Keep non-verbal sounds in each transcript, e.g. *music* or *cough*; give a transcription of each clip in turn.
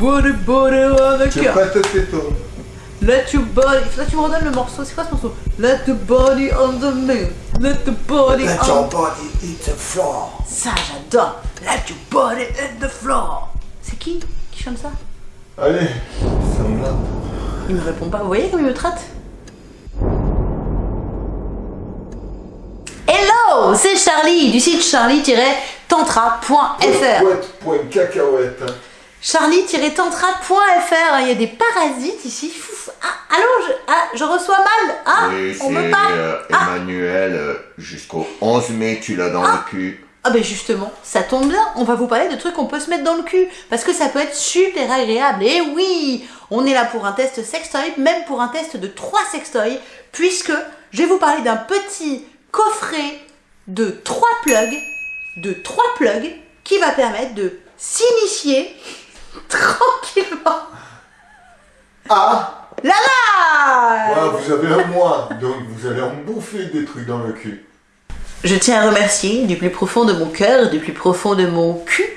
body body on the Tu tes tons. Let your body. Là, tu me redonnes le morceau. C'est quoi ce morceau? Let the body on the moon. Let the body Let on. your body hit the floor. Ça, j'adore. Let your body hit the floor. C'est qui qui chante ça? Allez, sanglant. Il me répond pas. Vous voyez comme il me traite? Hello, c'est Charlie du site charlie-tantra.fr. Cacahuète. Charlie-tantra.fr. Il y a des parasites ici. Ah, allô, je, ah, je reçois mal. Ah, Oui, on me parle. euh, Ah. Emmanuel. euh, Jusqu'au 11 mai, tu l'as dans le cul. Ah ben justement, ça tombe bien, on va vous parler de trucs qu'on peut se mettre dans le cul, parce que ça peut être super agréable. Et oui, on est là pour un test sextoy, même pour un test de 3 sextoys, puisque je vais vous parler d'un petit coffret de 3 plugs, de 3 plugs, qui va permettre de s'initier tranquillement. Ah Là là Voilà, vous avez un mois, donc vous allez en bouffer des trucs dans le cul. Je tiens à remercier du plus profond de mon cœur, du plus profond de mon cul,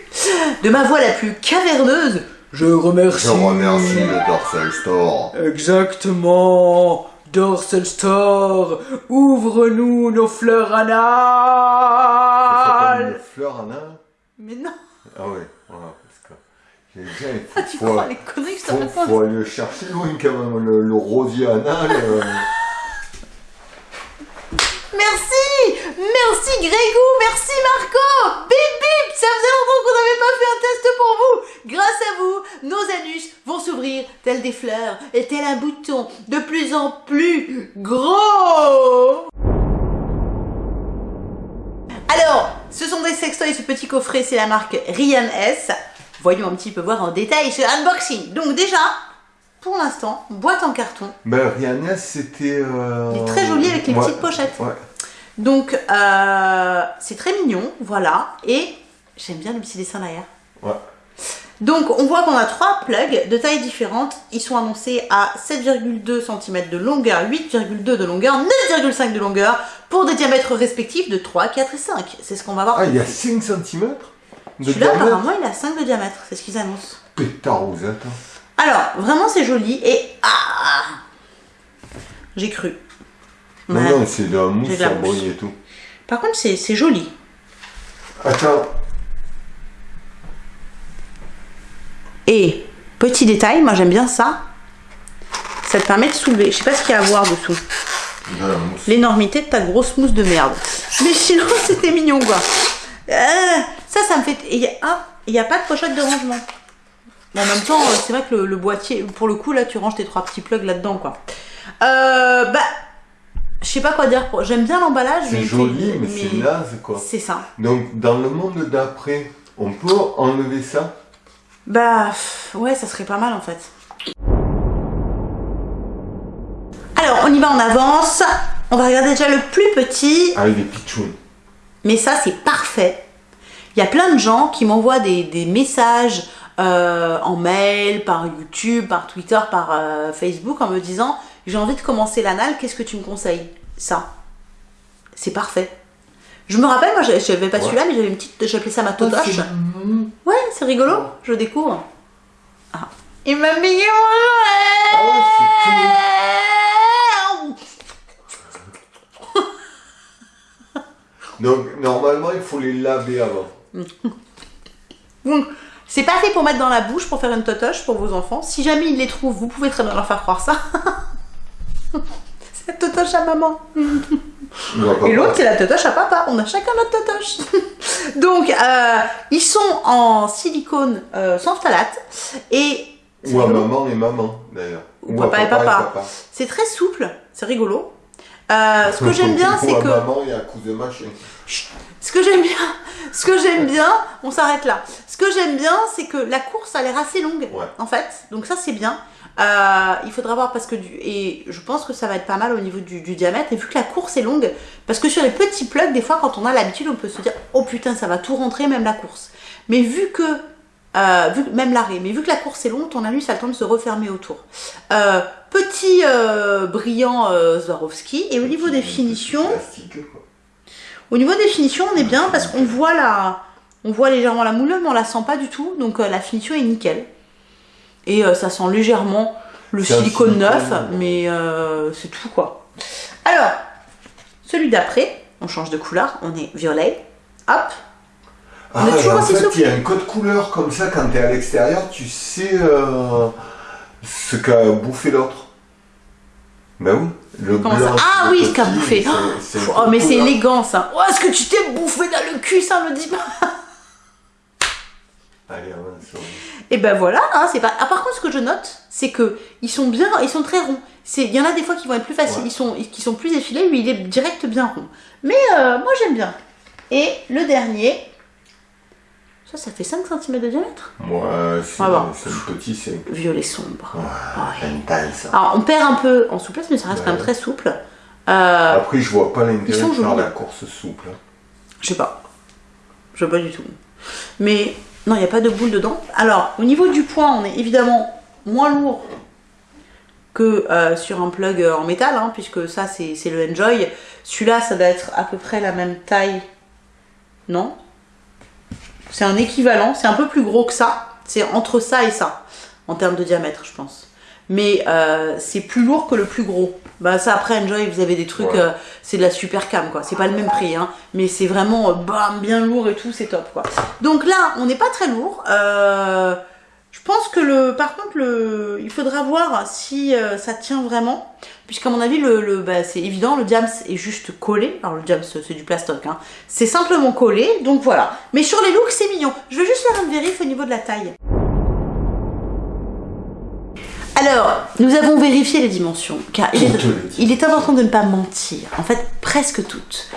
de ma voix la plus caverneuse. Je remercie. Je remercie le Dorsal Store. Exactement. Dorsal Store, ouvre-nous nos fleurs Ça s'appelle anales. une fleur en un Mais non, Ah ouais, voilà, j'ai faut, tu faut, crois les conneries que je te faut, raconte faut aller le chercher loin quand même, le, le rosier anal. euh. Merci Merci Grégou, merci Marco Bip bip Ça faisait longtemps qu'on n'avait pas fait un test pour vous Grâce à vous, nos anus vont s'ouvrir tels des fleurs et tel un bouton de plus en plus gros Alors, ce sont des sextoys, ce petit coffret, c'est la marque Ryan S. Voyons un petit peu voir en détail ce unboxing. Donc déjà, pour l'instant, boîte en carton. Ben, Rihanna, c'était. euh, Il est très joli avec les ouais, petites pochettes. Ouais. Donc, euh, c'est très mignon, voilà. Et j'aime bien le petit dessin derrière. Ouais. Donc, on voit qu'on a trois plugs de tailles différentes. Ils sont annoncés à 7,2 cm de longueur, 8,2 de longueur, 9,5 de longueur, pour des diamètres respectifs de 3, 4 et 5. C'est ce qu'on va voir. Ah, il y a suite. 5 cm Celui-là, apparemment, il a 5 de diamètre. C'est ce qu'ils annoncent. Pétarosette. hein. Alors, vraiment, c'est joli. Et. Ah J'ai cru. Non, Ouais. non, c'est de la mousse mousse. briller et tout. Par contre, c'est c'est joli. Attends, Et petit détail, moi j'aime bien ça. Ça te permet de soulever. Je sais pas ce qu'il y a à voir dessous. de la mousse. L'énormité de ta grosse mousse de merde. Mais sinon, *laughs* c'était mignon quoi. Euh, ça, me fait. Il y a, ah, a pas de pochette de rangement. Mais en même temps, c'est vrai que le, le boîtier, pour le coup, là, tu ranges tes trois petits plugs là-dedans quoi. Euh, bah, je sais pas quoi dire. J'aime bien l'emballage. C'est joli, mais, c'est naze quoi. C'est ça. Donc, dans le monde d'après, on peut enlever ça? Bah ouais, ça serait pas mal en fait. Alors, on y va en avance. On va regarder déjà le plus petit. avec des pitchouns. Mais ça, c'est parfait. Il y a plein de gens qui m'envoient des, des messages euh, en mail, par YouTube, par Twitter, par euh, Facebook en me disant j'ai envie de commencer l'anal, qu'est-ce que tu me conseilles? Ça. C'est parfait. Je me rappelle, moi, j'avais pas Ouais. celui-là, mais j'avais une petite, j'appelais ça ma totoche. c'est Ouais, c'est rigolo, je découvre. Ah. Il m'a Ah mon jouet Donc, normalement, il faut les laver avant. *laughs* Donc, c'est pas fait pour mettre dans la bouche, pour faire une totoche pour vos enfants. Si jamais ils les trouvent, vous pouvez très bien leur faire croire ça. *laughs* c'est la totoche à maman. Et l'autre, c'est la totoche à papa. On a chacun notre totoche. *laughs* Donc, euh, ils sont en silicone euh, sans phtalate. Et Ou à maman et maman, d'ailleurs. Ou papa et papa. c'est très souple, c'est rigolo. Euh, ce que j'aime bien, c'est que maman et à cousin machin. Ce que j'aime bien, *laughs* ce que j'aime bien, on s'arrête là. Ce que j'aime bien, c'est que la course a l'air assez longue, Ouais. en fait. Donc ça, c'est bien. Euh, il faudra voir parce que du, et je pense que ça va être pas mal au niveau du, du diamètre. Et vu que la course est longue, parce que sur les petits plugs, des fois, quand on a l'habitude, on peut se dire, oh putain, ça va tout rentrer, même la course. Mais vu que euh, vu, même l'arrêt, mais vu que la course est longue, ton anus a le temps de se refermer autour. Euh, petit brillant Swarovski, et au niveau des finitions, Plastique, quoi. Au niveau des finitions, on est bien parce qu'on voit la, on voit légèrement la moulure, mais on la sent pas du tout, donc euh, la finition est nickel. Et euh, ça sent légèrement le silicone neuf, mais euh, c'est tout quoi. Alors, celui d'après, on change de couleur, on est violet. Hop, Ah, en fait, il y a un code couleur comme ça quand tu es à l'extérieur, tu sais euh, ce qu'a bouffé l'autre. Ben oui, le Comment blanc. ça Ah le oui, ce qu'a bouffé. c'est- c'est un oh mais c'est élégant ça. Oh, est-ce que tu t'es bouffé dans le cul, ça me dit pas Allez, Et ben voilà, hein, c'est pas. Ah, par contre, ce que je note, c'est que ils sont bien, ils sont très ronds. C'est, il y en a des fois qui vont être plus faciles, Ouais. ils sont, qui sont plus effilés. Lui, il est direct bien rond. Mais euh, moi, j'aime bien. Et le dernier, ça, ça fait 5 cm de diamètre. Moi, c'est petit, c'est Violet sombre. Ouais. intense. Alors, on perd un peu en souplesse, mais ça reste Ouais. quand même très souple. Euh, Après, je vois pas l'intérêt de faire la course souple. hein. Je sais pas. Je sais pas du tout. Mais non, il n'y a pas de boule dedans. Alors, au niveau du poids, on est évidemment moins lourd que euh, sur un plug euh, en métal, hein, puisque ça, c'est le Enjoy. Celui-là, ça doit être à peu près la même taille. Non? C'est un équivalent. C'est un peu plus gros que ça. C'est entre ça et ça, en termes de diamètre, je pense. Mais euh, c'est plus lourd que le plus gros. Bah ça après Enjoy vous avez des trucs, Ouais. euh, c'est de la super cam quoi. C'est pas le même prix hein, mais c'est vraiment euh, bam bien lourd et tout, c'est top quoi. Donc là on n'est pas très lourd. Euh, je pense que le, par contre le, il faudra voir si euh, ça tient vraiment, puisqu'à mon avis le, bah, c'est évident le diams est juste collé. Alors le diams c'est du plastoc hein. C'est simplement collé donc voilà. Mais sur les looks c'est mignon. Je vais juste faire une vérif au niveau de la taille. Alors, nous avons vérifié les dimensions, car il est, il est important de ne pas mentir. En fait, presque toutes.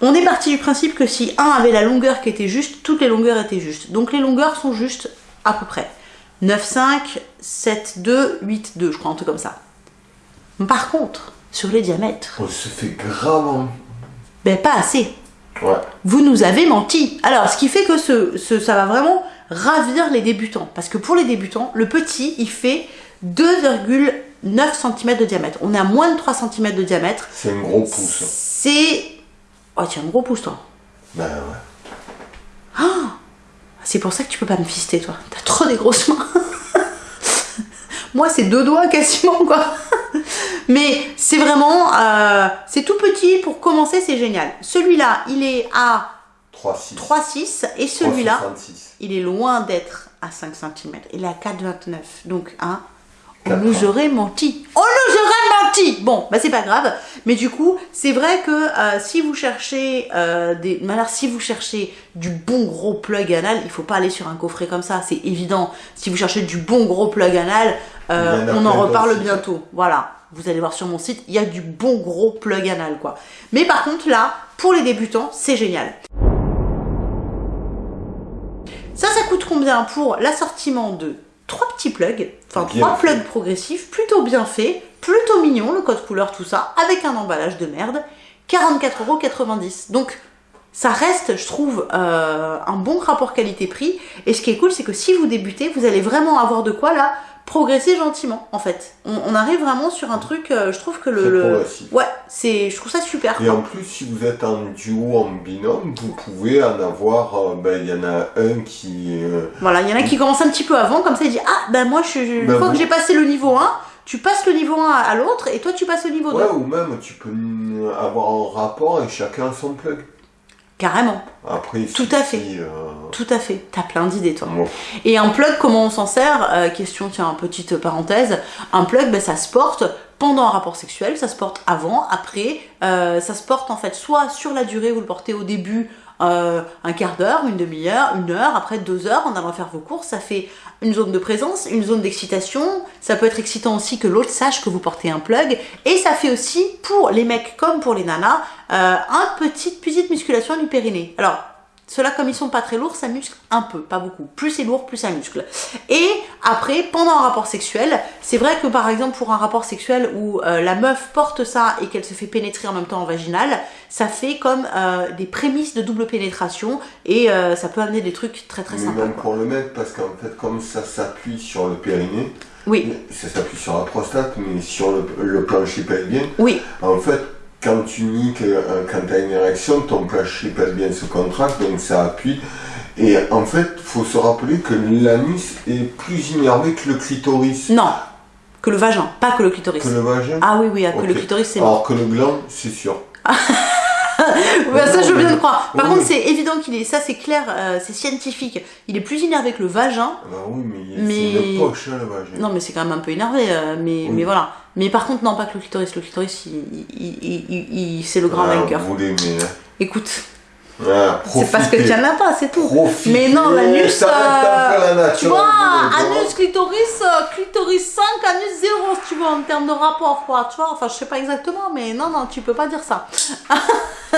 On est parti du principe que si un avait la longueur qui était juste, toutes les longueurs étaient justes. Donc les longueurs sont justes à peu près. 9,5, 7,2, 8,2, je crois, un truc comme ça. Par contre, sur les diamètres, On se fait grave. en- ben pas assez. Ouais. Vous nous avez menti. Alors, ce qui fait que ce, ce- ça va vraiment ravir les débutants. Parce que pour les débutants, le petit, il fait 2,9 cm de diamètre. On est à moins de 3 cm de diamètre. C'est un gros pouce. C'est... Oh, tiens, gros pouce, toi. Ben ouais. C'est pour ça que tu peux pas me fister, toi. T'as trop des grosses mains. *laughs* Moi, c'est deux doigts quasiment, quoi. *laughs* Mais c'est vraiment... euh, c'est tout petit. Pour commencer, c'est génial. Celui-là, il est à 3,6. 3,6. Et celui-là... 3,66. il est loin d'être à 5 cm. Il est à 4,29. Donc, hein, on nous aurait menti. On nous aurait menti Bon, bah c'est pas grave. Mais du coup, c'est vrai que euh, si vous cherchez euh, des... alors, si vous cherchez du bon gros plug anal, il faut pas aller sur un coffret comme ça, c'est évident. Si vous cherchez du bon gros plug anal, euh, en on en reparle bientôt. Voilà. Vous allez voir sur mon site, il y a du bon gros plug anal, quoi. Mais par contre, là, pour les débutants, c'est génial. Ça, ça coûte combien pour l'assortiment de petits plugs, enfin Bien trois fait. plugs progressifs, plutôt bien fait, plutôt mignon, le code couleur, tout ça, avec un emballage de merde, 44,90€. Donc, ça reste, je trouve, euh, un bon rapport qualité-prix. Et ce qui est cool, c'est que si vous débutez, vous allez vraiment avoir de quoi là progresser gentiment, en fait. On, on arrive vraiment sur un truc, euh, je trouve que le, ouais, c'est, je trouve ça super. Et en plus, si vous êtes en duo, en binôme, vous pouvez en avoir. euh, ben, il y en a un qui. euh, Voilà, il y en a qui commencent un petit peu avant, comme ça il dit Ah, ben moi, je, je- une Ben fois vous- que j'ai passé le niveau 1, tu passes le niveau 1 à, l'autre et toi tu passes le niveau 2. Ouais, ou même tu peux avoir un rapport et chacun son plug. Carrément, Après, Tout à fait. euh, tout à fait. T'as plein d'idées, toi. Et un plug, comment on s'en sert Euh, Question, tiens, petite parenthèse. Un plug, ben, ça se porte pendant un rapport sexuel, ça se porte avant, après. euh, ça se porte en fait soit sur la durée, vous le portez au début un quart d'heure, une demi-heure, une heure, après deux heures en allant faire vos courses. Ça fait une zone de présence, une zone d'excitation. Ça peut être excitant aussi que l'autre sache que vous portez un plug. Et ça fait aussi, pour les mecs comme pour les nanas, euh, un petit, petite musculation du périnée. Alors, ceux-là, comme ils sont pas très lourds, ça muscle un peu, pas beaucoup. Plus c'est lourd, plus ça muscle. Et après, pendant un rapport sexuel, c'est vrai que par exemple pour un rapport sexuel où euh, la meuf porte ça et qu'elle se fait pénétrer en même temps en vaginal, ça fait comme euh, des prémices de double pénétration et euh, ça peut amener des trucs très très mais sympas. même quoi. pour le mec, parce qu'en fait, comme ça s'appuie sur le périnée, Oui, ça s'appuie sur la prostate, mais sur le, le plancher pelvien, oui, en fait, quand tu niques, quand tu as une érection, ton plancher pelvien se contracte, donc ça appuie. Et en fait, faut se rappeler que l'anus est plus innervé que le clitoris. Non, que le vagin, pas que le clitoris. Que le vagin Ah oui, oui, ah, que le clitoris, c'est mort. Alors que le gland, c'est sûr. *laughs* Ouais, ça, je veux bien le croire. Par oui, contre, c'est évident qu'il est, ça, c'est clair, euh, c'est scientifique. Il est plus innervé que le vagin. Ah bah oui, mais, Mais- c'est une poche, hein, le vagin. Non, mais c'est quand même un peu énervé, euh, mais, Oui. mais voilà. Mais par contre, non, pas que le clitoris. Le clitoris, il, il- il- il- il- c'est le grand Ah, vainqueur. hein. Écoute, Ah, c'est parce que tu profitez. en as pas, c'est tout. Mais non, l'anus, Ça la euh, tu vois, anus, clitoris, euh, clitoris 5, anus 0, si tu veux, en termes de rapport, quoi, tu vois, enfin, je sais pas exactement, mais non, non, tu peux pas dire ça. *laughs*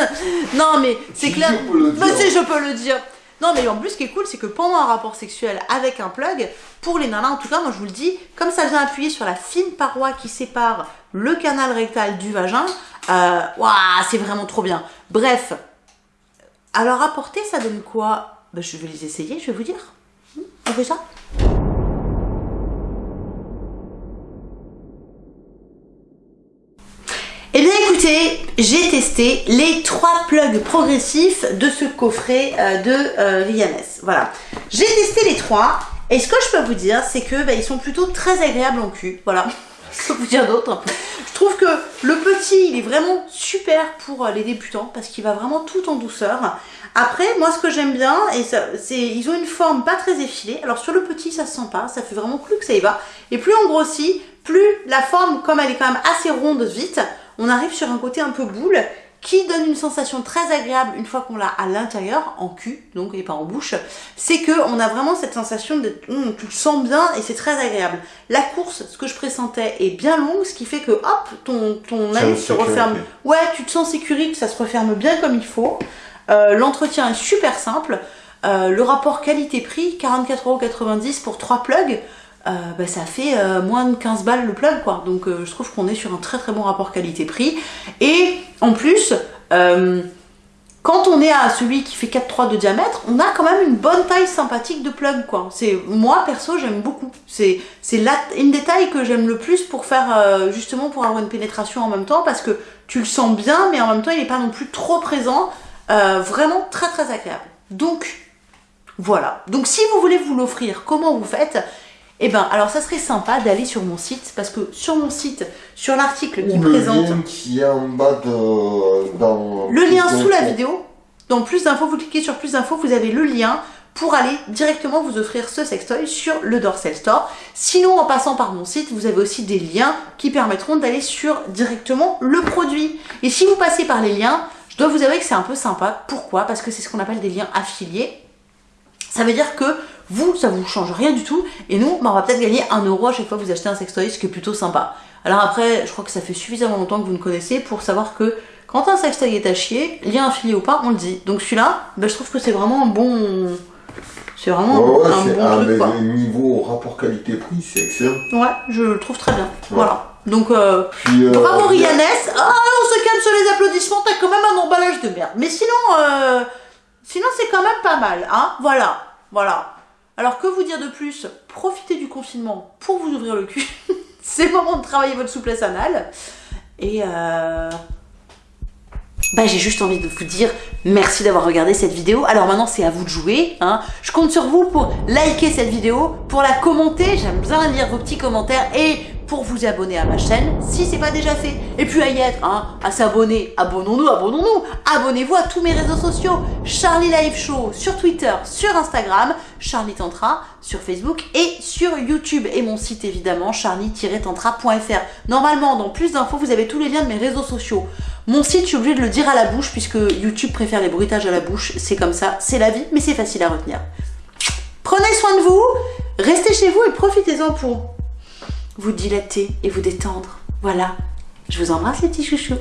non, mais c'est clair. dire. si, je peux le dire. Non, mais en plus, ce qui est cool, c'est que pendant un rapport sexuel avec un plug, pour les nanas, en tout cas, moi je vous le dis, comme ça vient appuyer sur la fine paroi qui sépare le canal rectal du vagin, euh, c'est vraiment trop bien. Bref, alors à porter, ça donne quoi? Bah, Je vais les essayer, je vais vous dire. Hmm, On fait ça? Eh bien écoutez, j'ai testé les trois plugs progressifs de ce coffret euh, de euh, Villanes. Voilà. J'ai testé les trois et ce que je peux vous dire, c'est que bah, ils sont plutôt très agréables en cul. Voilà. Peux vous dire. Je trouve que le petit, il est vraiment super pour euh, les débutants parce qu'il va vraiment tout en douceur. Après, moi, ce que j'aime bien, c'est, ils ont une forme pas très effilée. Alors sur le petit, ça se sent pas, ça fait vraiment plus que ça y va. Et plus on grossit, plus la forme, comme elle est quand même assez ronde vite, on arrive sur un côté un peu boule qui donne une sensation très agréable une fois qu'on l'a à l'intérieur, en cul, donc et pas en bouche, c'est que on a vraiment cette sensation de hum, tu le sens bien et c'est très agréable. La course, ce que je pressentais, est bien longue, ce qui fait que hop, ton, ton anus se referme. Ouais, tu te sens sécurité, ça se referme bien comme il faut. Euh, L'entretien est super simple. Euh, le rapport qualité-prix, 44,90€ pour 3 plugs, euh, bah, ça fait euh, moins de 15 balles le plug quoi. Donc euh, je trouve qu'on est sur un très très bon rapport qualité-prix. Et en plus, quand on est à celui qui fait 4,3 de diamètre, on a quand même une bonne taille sympathique de plug quoi. C'est moi perso j'aime beaucoup. C'est une des tailles que j'aime le plus pour faire justement pour avoir une pénétration en même temps parce que tu le sens bien mais en même temps il n'est pas non plus trop présent. Vraiment très très agréable. Donc voilà. Donc si vous voulez vous l'offrir, comment vous faites? Eh ben alors ça serait sympa d'aller sur mon site parce que sur mon site, sur l'article qui le présente lien qui est en bas de... Dans le lien sous la vidéo, dans plus d'infos, vous cliquez sur plus d'infos, vous avez le lien pour aller directement vous offrir ce sextoy sur le Dorsel Store. Sinon, en passant par mon site, vous avez aussi des liens qui permettront d'aller sur directement le produit. Et si vous passez par les liens, je dois vous avouer que c'est un peu sympa. Pourquoi? Parce que c'est ce qu'on appelle des liens affiliés. Ça veut dire que vous, ça vous change rien du tout. Et nous, bah, on va peut-être gagner un euro à chaque fois que vous achetez un sextoy, ce qui est plutôt sympa. Alors après, je crois que ça fait suffisamment longtemps que vous me connaissez pour savoir que quand un sextoy est à chier, lien affilié ou pas, on le dit. Donc celui-là, bah, je trouve que c'est vraiment un bon... C'est vraiment Ouais, ouais, un bon ah, truc, quoi. niveau rapport-qualité-prix, c'est excellent. Ouais, je le trouve très bien. Voilà. Donc, euh, Puis, euh, bravo il y a- Rihanna. Ah, on se calme sur les applaudissements, t'as quand même un emballage de merde. Mais sinon, euh, sinon c'est quand même pas mal, hein. Voilà, voilà. Alors que vous dire de plus? Profitez du confinement pour vous ouvrir le cul. *laughs* c'est le moment de travailler votre souplesse anale. Et euh... Bah, j'ai juste envie de vous dire merci d'avoir regardé cette vidéo. Alors maintenant, c'est à vous de jouer. Hein. Je compte sur vous pour liker cette vidéo, pour la commenter. J'aime bien lire vos petits commentaires et pour vous abonner à ma chaîne si c'est pas déjà fait. Et puis à y être, hein, à s'abonner. Abonnons-nous, abonnons-nous. Abonnez-vous à tous mes réseaux sociaux. Charlie Live Show sur Twitter, sur Instagram, Charlie Tantra sur Facebook et sur YouTube. Et mon site évidemment, charlie-tantra.fr. Normalement, dans plus d'infos, vous avez tous les liens de mes réseaux sociaux. Mon site, je suis obligée de le dire à la bouche puisque YouTube préfère les bruitages à la bouche. C'est comme ça, c'est la vie, mais c'est facile à retenir. Prenez soin de vous, restez chez vous et profitez-en pour vous dilater et vous détendre. Voilà. Je vous embrasse les petits chouchous.